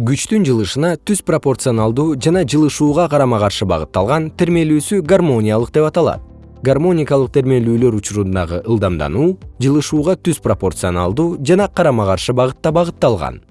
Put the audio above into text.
күчтүн жылышына түз пропорционалдуу жана жылышууга карама каршы багытталган термелүүсү гармониялык деп аталат. Гармоникалык термелүүлөр учурундагы ылдамдануу жылышууга түз пропорционалдуу жана карама каршы багытта багытталган.